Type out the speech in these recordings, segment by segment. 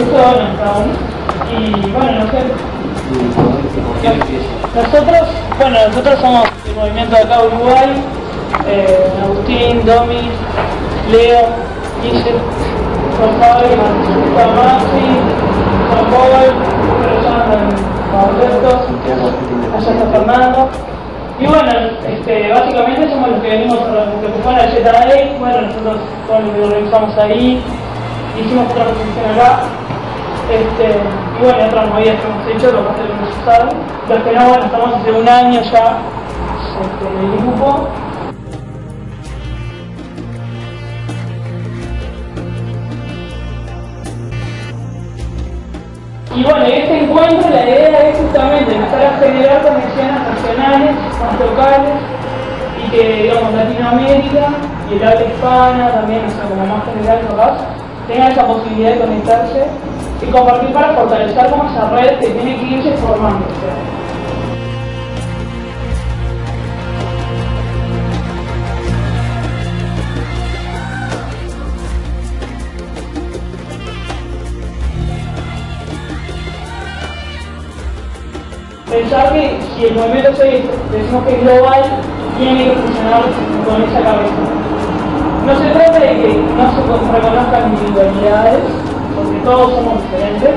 Y bueno, no sé. Nosotros, bueno, nosotros somos el movimiento de acá Uruguay, eh, Agustín, Domi, Leo, Guille, Juan Pablo, Juan Maxi, Juan Paul, allá está Fernando. Y bueno, este, básicamente somos los que venimos, los que ocupan la Z bueno, nosotros somos los que organizamos ahí, hicimos otra presentación acá, este, y bueno, otras movidas que hemos hecho, lo que hemos usado. Los que no, bueno, estamos hace un año ya este, en el grupo. Y bueno, en este encuentro la idea es justamente empezar a generar conexiones nacionales, más locales, y que, digamos, Latinoamérica y el habla hispana también, o sea, como más general capaz, tengan esa posibilidad de conectarse y compartir para fortalecer como esa red que tiene que irse formando. Pensar que si el movimiento se decimos que es global, tiene que funcionar con esa cabeza. No se trata de que no se reconozcan individualidades, porque todos somos diferentes,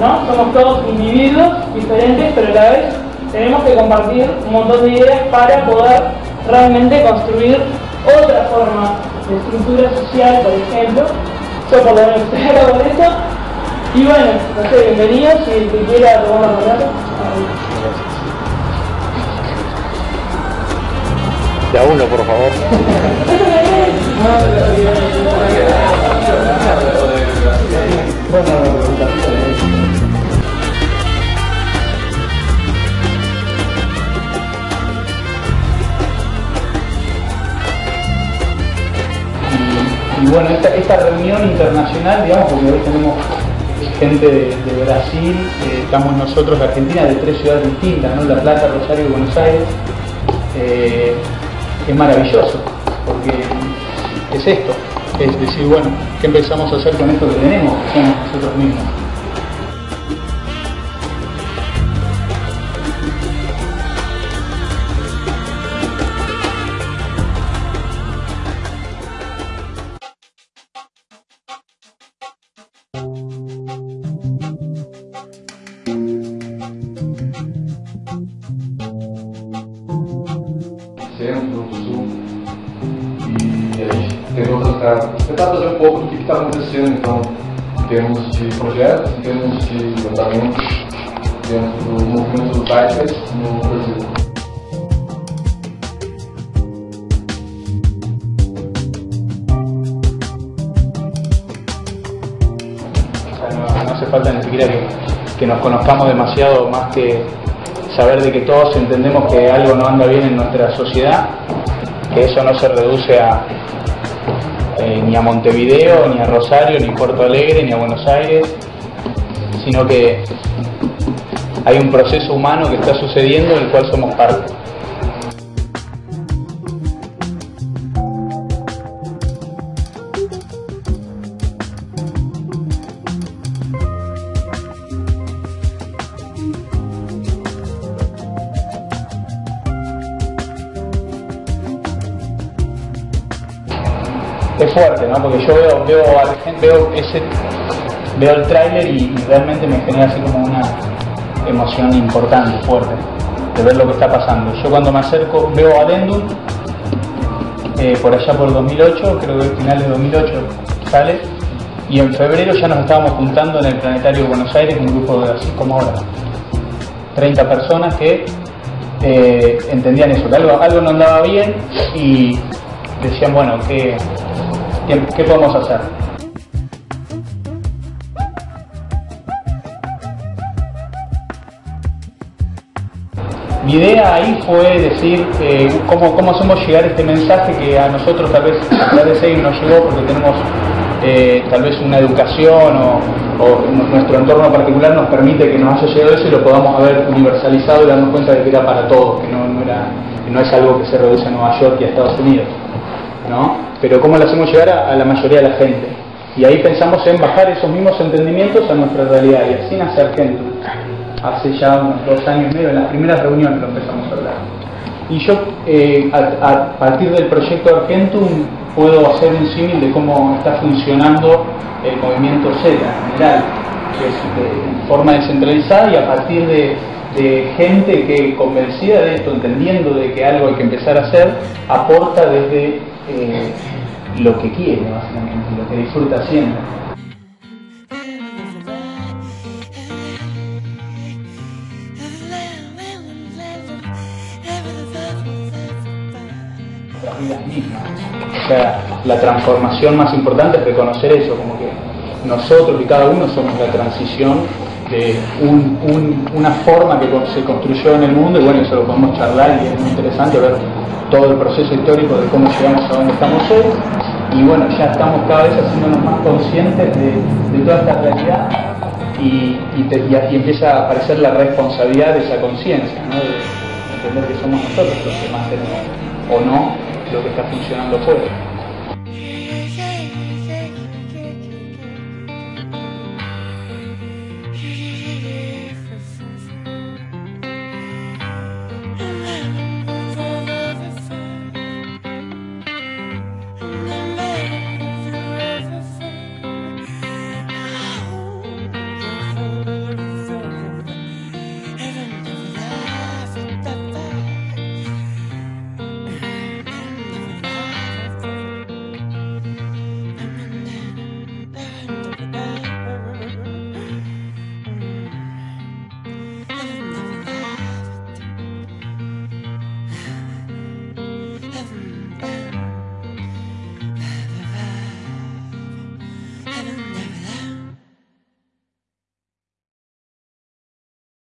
¿no? Somos todos individuos diferentes, pero a la vez tenemos que compartir un montón de ideas para poder realmente construir otra forma de estructura social, por ejemplo. Yo por lo menos estoy con esto. Y bueno, no sé, bienvenidos, si el que quiera tomar la palabra. De a uno, por favor. Y, y bueno, esta, esta reunión internacional, digamos, porque hoy tenemos gente de, Brasil, eh, estamos nosotros de Argentina, de tres ciudades distintas, ¿no? La Plata, Rosario y Buenos Aires, eh, es maravilloso, porque es esto, es decir, bueno, ¿qué empezamos a hacer con esto que tenemos? Somos nosotros mismos. Tentar, fazer um pouco do que está acontecendo, então, em termos de projetos, em termos de andamentos dentro do movimento do Zeitgeist no Brasil. Falta ni siquiera que, que nos conozcamos demasiado más que saber de que todos entendemos que algo no anda bien en nuestra sociedad, que eso no se reduce a eh, ni a Montevideo, ni a Rosario, ni a Puerto Alegre, ni a Buenos Aires, sino que hay un proceso humano que está sucediendo del cual somos parte. Es fuerte, ¿no? Porque yo veo, veo, a la gente, veo el tráiler y, y realmente me genera así como una emoción importante, fuerte, de ver lo que está pasando. Yo cuando me acerco veo a Dendum, eh, por allá por 2008, creo que finales de 2008 sale, y en febrero ya nos estábamos juntando en el Planetario de Buenos Aires, un grupo de así como ahora, 30 personas que eh, entendían eso, que algo, algo no andaba bien y decían, bueno, ¿qué, qué, podemos hacer? Mi idea ahí fue decir eh, cómo, cómo hacemos llegar este mensaje que a nosotros tal vez a través de nos llegó porque tenemos eh, tal vez una educación o, o nuestro entorno particular nos permite que nos haya llegado eso y lo podamos haber universalizado y darnos cuenta de que era para todos, que no, no, era, que no es algo que se reduce a Nueva York y a Estados Unidos. ¿No? Pero cómo lo hacemos llegar a, la mayoría de la gente. Y ahí pensamos en bajar esos mismos entendimientos a nuestra realidad y así nace Argentum. hace ya unos dos años y medio, en las primeras reuniones lo empezamos a hablar. Y yo, eh, a, partir del proyecto Argentum, puedo hacer un símil de cómo está funcionando el movimiento Z en general, que es de forma descentralizada y a partir de, gente que convencida de esto, entendiendo de que algo hay que empezar a hacer, aporta desde eh, lo que quiere, básicamente, lo que disfruta haciendo. O sea, la transformación más importante es reconocer eso, como que nosotros y cada uno somos la transición de una forma que se construyó en el mundo y bueno, eso lo podemos charlar y es muy interesante ver todo el proceso histórico de cómo llegamos a donde estamos hoy y bueno, ya estamos cada vez haciéndonos más conscientes de, toda esta realidad y, y, empieza a aparecer la responsabilidad de esa conciencia, de entender que somos nosotros los que más tenemos o no lo que está funcionando fuera.